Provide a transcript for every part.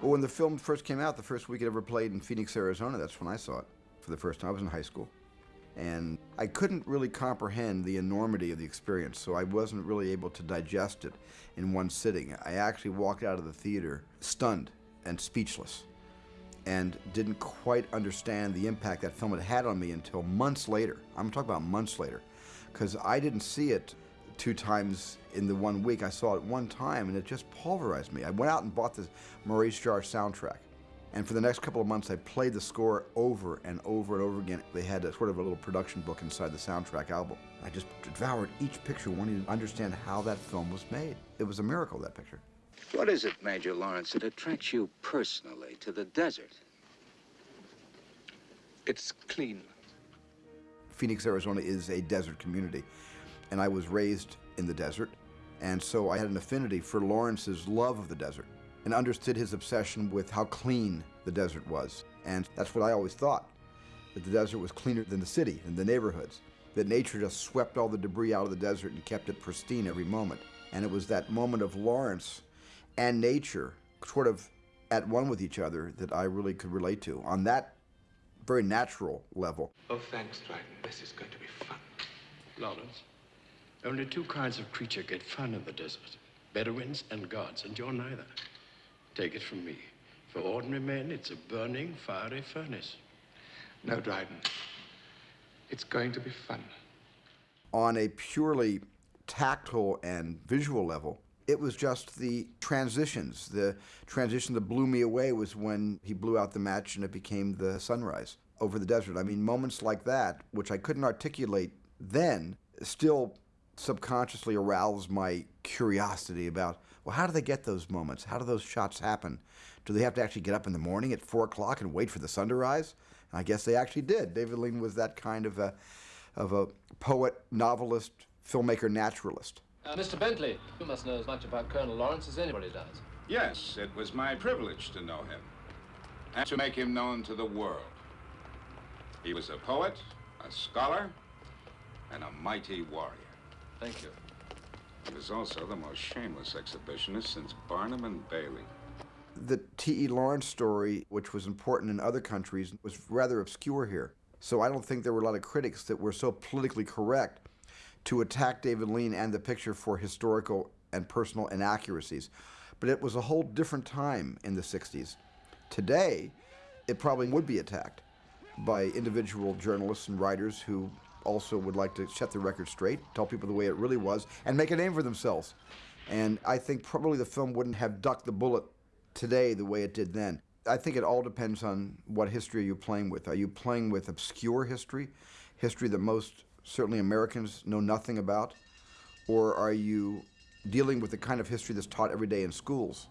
Well, when the film first came out, the first week it ever played in Phoenix, Arizona, that's when I saw it for the first time. I was in high school. And I couldn't really comprehend the enormity of the experience, so I wasn't really able to digest it in one sitting. I actually walked out of the theater stunned and speechless and didn't quite understand the impact that film had had on me until months later. I'm talking about months later, because I didn't see it two times in the one week. I saw it one time and it just pulverized me. I went out and bought the Maurice Jarre soundtrack. And for the next couple of months, I played the score over and over and over again. They had a, sort of a little production book inside the soundtrack album. I just devoured each picture, wanting to understand how that film was made. It was a miracle, that picture. What is it, Major Lawrence, that attracts you personally to the desert? It's clean. Phoenix, Arizona is a desert community, and I was raised in the desert, and so I had an affinity for Lawrence's love of the desert and understood his obsession with how clean the desert was. And that's what I always thought, that the desert was cleaner than the city and the neighborhoods, that nature just swept all the debris out of the desert and kept it pristine every moment. And it was that moment of Lawrence and nature sort of at one with each other that I really could relate to on that very natural level. Oh, thanks, Dryden. This is going to be fun. Lawrence, only two kinds of creature get fun in the desert. Bedouins and gods, and you're neither. Take it from me. For ordinary men, it's a burning, fiery furnace. No, Dryden. It's going to be fun. On a purely tactile and visual level, it was just the transitions. The transition that blew me away was when he blew out the match and it became the sunrise over the desert. I mean, moments like that, which I couldn't articulate then, still subconsciously aroused my curiosity about, well, how do they get those moments? How do those shots happen? Do they have to actually get up in the morning at 4 o'clock and wait for the sun to rise? And I guess they actually did. David Lean was that kind of a, of a poet, novelist, filmmaker, naturalist. Uh, Mr. Bentley, you must know as much about Colonel Lawrence as anybody does. Yes, it was my privilege to know him and to make him known to the world. He was a poet, a scholar, and a mighty warrior. Thank you. He was also the most shameless exhibitionist since Barnum and Bailey. The T.E. Lawrence story, which was important in other countries, was rather obscure here. So I don't think there were a lot of critics that were so politically correct to attack David Lean and the picture for historical and personal inaccuracies. But it was a whole different time in the 60s. Today, it probably would be attacked by individual journalists and writers who also would like to set the record straight, tell people the way it really was, and make a name for themselves. And I think probably the film wouldn't have ducked the bullet today the way it did then. I think it all depends on what history are you playing with. Are you playing with obscure history, history that most certainly Americans know nothing about? Or are you dealing with the kind of history that's taught every day in schools?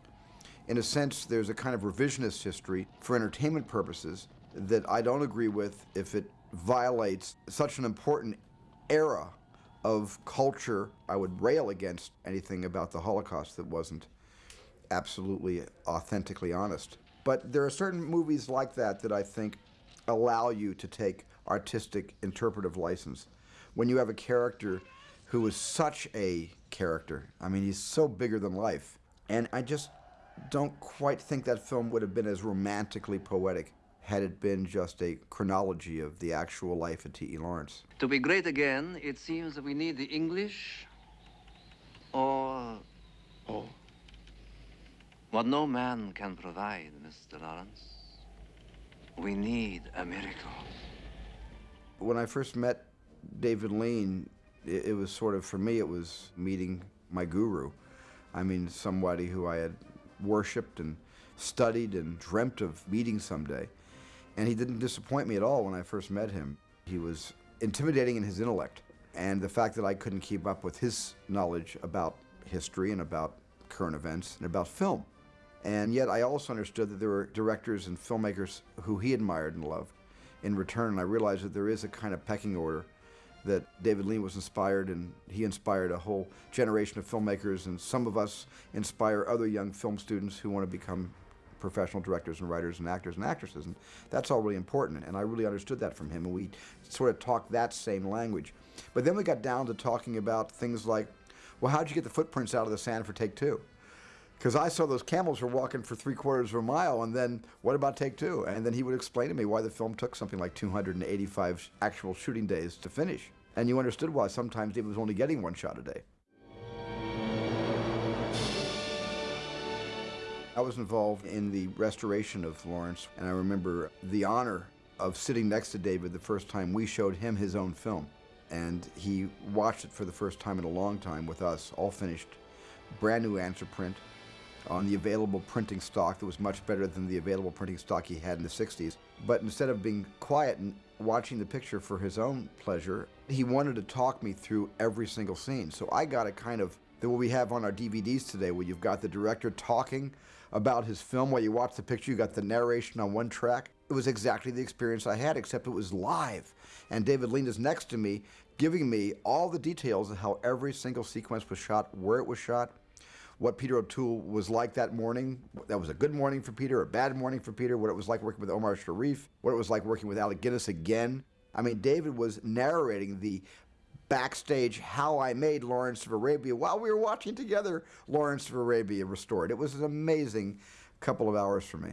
In a sense, there's a kind of revisionist history for entertainment purposes that I don't agree with if it violates such an important era of culture. I would rail against anything about the Holocaust that wasn't absolutely authentically honest. But there are certain movies like that that I think allow you to take artistic interpretive license. When you have a character who is such a character, I mean, he's so bigger than life. And I just don't quite think that film would have been as romantically poetic had it been just a chronology of the actual life of T.E. Lawrence. To be great again, it seems that we need the English or Or what no man can provide, Mr. Lawrence. We need a miracle. When I first met David Lean, it, it was sort of, for me, it was meeting my guru. I mean, somebody who I had worshipped and studied and dreamt of meeting someday. And he didn't disappoint me at all when I first met him. He was intimidating in his intellect. And the fact that I couldn't keep up with his knowledge about history and about current events and about film. And yet I also understood that there were directors and filmmakers who he admired and loved. In return, I realized that there is a kind of pecking order that David Lean was inspired and he inspired a whole generation of filmmakers and some of us inspire other young film students who want to become professional directors and writers and actors and actresses and that's all really important and I really understood that from him and we sort of talked that same language. But then we got down to talking about things like, well how'd you get the footprints out of the sand for take two? Because I saw those camels were walking for three quarters of a mile, and then what about take two? And then he would explain to me why the film took something like 285 actual shooting days to finish. And you understood why sometimes David was only getting one shot a day. I was involved in the restoration of Lawrence, and I remember the honor of sitting next to David the first time we showed him his own film. And he watched it for the first time in a long time with us, all finished, brand new answer print on the available printing stock that was much better than the available printing stock he had in the 60s. But instead of being quiet and watching the picture for his own pleasure, he wanted to talk me through every single scene. So I got a kind of the what we have on our DVDs today, where you've got the director talking about his film while you watch the picture. You got the narration on one track. It was exactly the experience I had, except it was live. And David Lean is next to me, giving me all the details of how every single sequence was shot, where it was shot, what Peter O'Toole was like that morning. That was a good morning for Peter, a bad morning for Peter, what it was like working with Omar Sharif, what it was like working with Alec Guinness again. I mean, David was narrating the backstage how I made Lawrence of Arabia while we were watching together Lawrence of Arabia restored. It was an amazing couple of hours for me.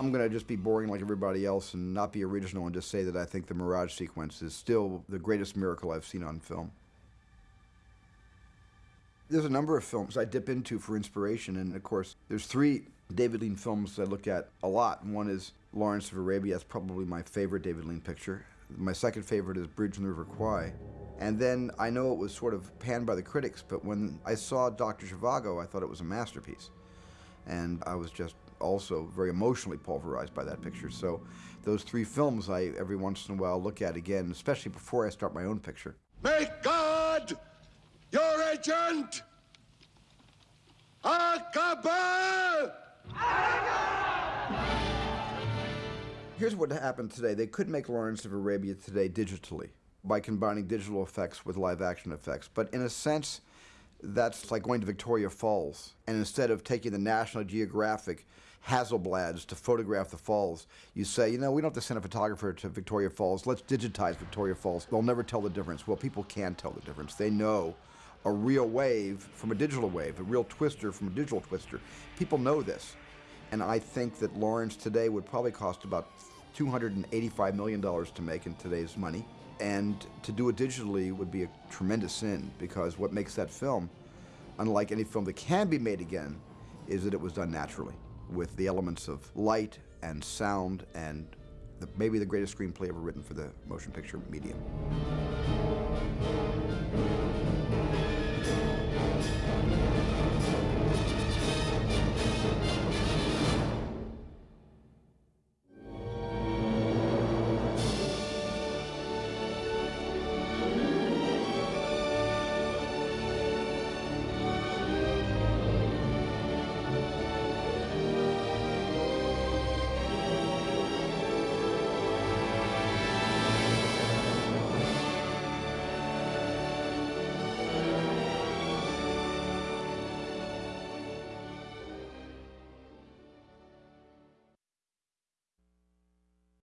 I'm going to just be boring like everybody else and not be original and just say that I think the Mirage sequence is still the greatest miracle I've seen on film. There's a number of films I dip into for inspiration, and of course, there's three David Lean films I look at a lot. One is Lawrence of Arabia. That's probably my favorite David Lean picture. My second favorite is Bridge on the River Kwai. And then I know it was sort of panned by the critics, but when I saw Dr. Zhivago, I thought it was a masterpiece. And I was just also very emotionally pulverized by that picture. So those three films I every once in a while look at again, especially before I start my own picture. Make agent! Here's what happened today. They could make Lawrence of Arabia today digitally by combining digital effects with live action effects. But in a sense, that's like going to Victoria Falls. And instead of taking the National Geographic Hasselblads to photograph the falls, you say, you know, we don't have to send a photographer to Victoria Falls. Let's digitize Victoria Falls. They'll never tell the difference. Well, people can tell the difference. They know a real wave from a digital wave, a real twister from a digital twister. People know this. And I think that Lawrence today would probably cost about $285 million to make in today's money. And to do it digitally would be a tremendous sin because what makes that film, unlike any film that can be made again, is that it was done naturally with the elements of light and sound and the, maybe the greatest screenplay ever written for the motion picture medium.